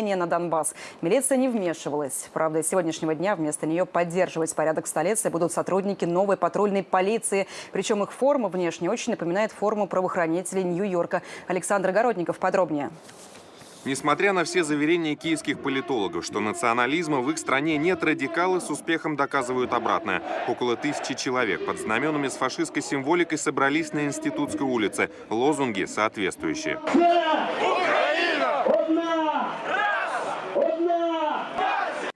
нападения на Донбасс. Милиция не вмешивалась. Правда, с сегодняшнего дня вместо нее поддерживать порядок в столице будут сотрудники новой патрульной полиции. Причем их форма внешне очень напоминает форму правоохранителей Нью-Йорка. Александр Городников подробнее. Несмотря на все заверения киевских политологов, что национализма в их стране нет, радикалы с успехом доказывают обратное. Около тысячи человек под знаменами с фашистской символикой собрались на Институтской улице. Лозунги соответствующие.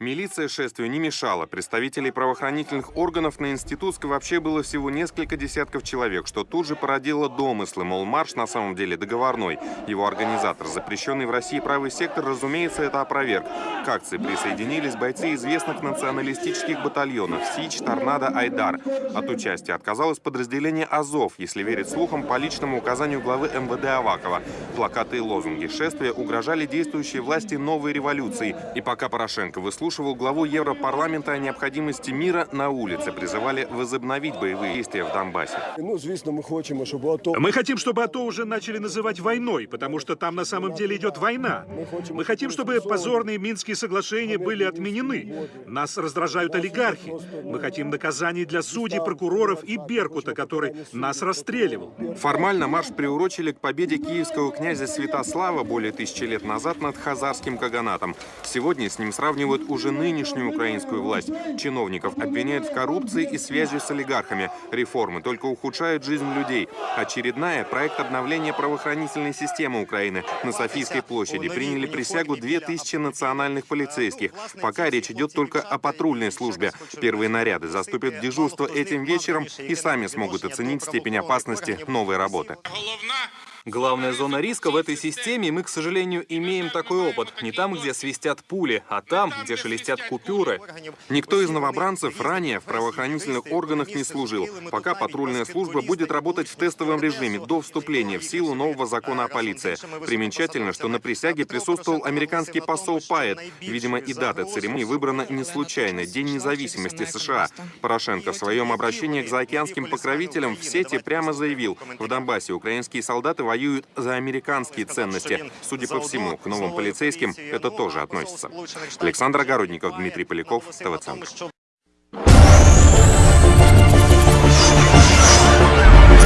Милиция шествию не мешала. Представителей правоохранительных органов на Институтской вообще было всего несколько десятков человек, что тут же породило домыслы, мол, марш на самом деле договорной. Его организатор, запрещенный в России правый сектор, разумеется, это опроверг. К акции присоединились бойцы известных националистических батальонов «Сич», «Торнадо», «Айдар». От участия отказалось подразделение «Азов», если верить слухам по личному указанию главы МВД Авакова. Плакаты и лозунги шествия угрожали действующей власти новой революции. И пока Порошенко выслушивал главу Европарламента о необходимости мира на улице, призывали возобновить боевые действия в Донбассе. Ну, звісно, ми хочемо, щоб АТО Мы хотим, чтобы АТО уже начали называть войной, потому что там на самом деле идет война. Мы хотим, чтобы позорные Минские соглашения были отменены. Нас раздражают олигархи. Мы хотим наказаний для судей, прокуроров и Беркута, который нас расстреливал. Формально марш приурочили к победе киевского князя Святослава более тысячи лет назад над хазарским каганатом. Сегодня с ним сравнивают уже нынешнюю украинскую власть. Чиновников обвиняют в коррупции и связи с олигархами. Реформы только ухудшают жизнь людей. Очередная – проект обновления правоохранительной системы Украины. На Софийской площади приняли присягу 2000 национальных полицейских. Пока речь идет только о патрульной службе. Первые наряды заступят в дежурство этим вечером и сами смогут оценить степень опасности новой работы. Главная зона риска в этой системе, мы, к сожалению, имеем такой опыт. Не там, где свистят пули, а там, где шелестят купюры. Никто из новобранцев ранее в правоохранительных органах не служил. Пока патрульная служба будет работать в тестовом режиме до вступления в силу нового закона о полиции. Примечательно, что на присяге присутствовал американский посол Пайет. Видимо, и дата церемонии выбрана не случайно. День независимости США. Порошенко в своем обращении к заокеанским покровителям в сети прямо заявил, в Донбассе украинские солдаты воюют за американские ценности. Судя по всему, к новым полицейским это тоже относится. Александр Огородников, Дмитрий Поляков, ТВ Центр.